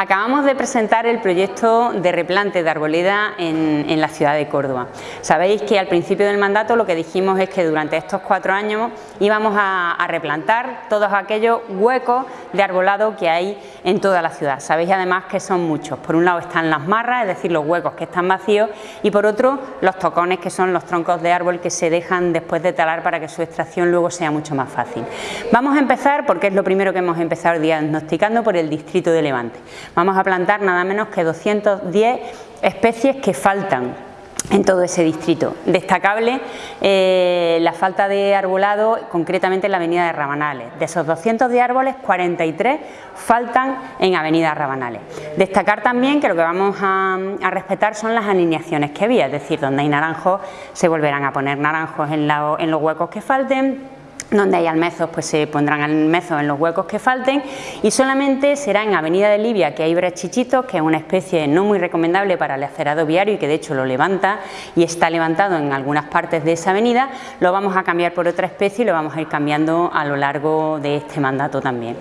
Acabamos de presentar el proyecto de replante de arboleda en, la ciudad de Córdoba. Sabéis que al principio del mandato lo que dijimos es que durante estos cuatro años íbamos a, a replantar todos aquellos huecos de arbolado que hay en toda la ciudad. Sabéis además que son muchos. Por un lado están las marras, es decir, los huecos que están vacíos y por otro los tocones que son los troncos de árbol que se dejan después de talar para que su extracción luego sea mucho más fácil. Vamos a empezar, porque es lo primero que hemos empezado diagnosticando, por el distrito de Levante. Vamos a plantar nada menos que 210 especies que faltan en todo ese distrito. Destacable eh, la falta de arbolado, concretamente en la avenida de Rabanales. De esos 200 de árboles, 43 faltan en avenida Rabanales. Destacar también que lo que vamos a, respetar son las alineaciones que había, es decir, donde hay naranjos se volverán a poner naranjos en los huecos que falten, donde hay almezos pues se pondrán almezos en los huecos que falten y solamente será en Avenida de Libia que hay brechichitos que es una especie no muy recomendable para el acerado viario y que de hecho lo levanta y está levantado en algunas partes de esa avenida lo vamos a cambiar por otra especie y lo vamos a ir cambiando a lo largo de este mandato también.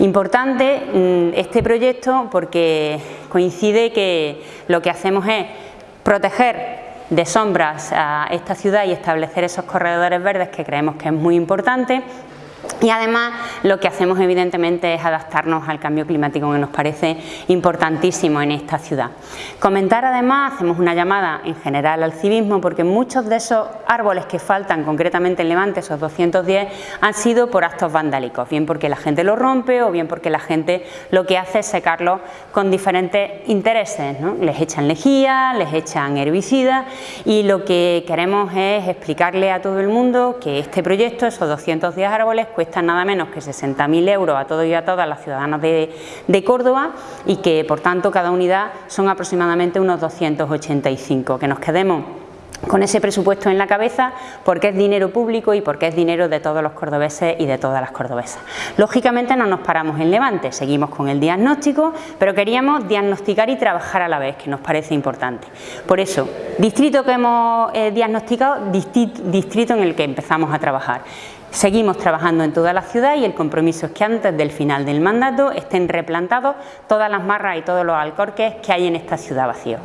Importante mm, este proyecto porque coincide que lo que hacemos es proteger de sombras a esta ciudad y establecer esos corredores verdes que creemos que es muy importante y además lo que hacemos evidentemente es adaptarnos al cambio climático que nos parece importantísimo en esta ciudad. Comentar además, hacemos una llamada en general al civismo porque muchos de esos árboles que faltan concretamente en Levante, esos 210, han sido por actos vandálicos, bien porque la gente los rompe o bien porque la gente lo que hace es secarlos con diferentes intereses, les echan lejía, les echan herbicidas y lo que queremos es explicarle a todo el mundo que este proyecto, esos 210 árboles, cuesta nada menos que 60.000 euros a todos y a todas las ciudadanas de, de Córdoba y que por tanto cada unidad son aproximadamente unos 285, que nos quedemos con ese presupuesto en la cabeza porque es dinero público y porque es dinero de todos los cordobeses y de todas las cordobesas. Lógicamente no nos paramos en Levante, seguimos con el diagnóstico, pero queríamos diagnosticar y trabajar a la vez, que nos parece importante. Por eso, distrito que hemos eh, diagnosticado, distrito en el que empezamos a trabajar. Seguimos trabajando en toda la ciudad y el compromiso es que antes del final del mandato estén replantados todas las marras y todos los alcorques que hay en esta ciudad vacíos.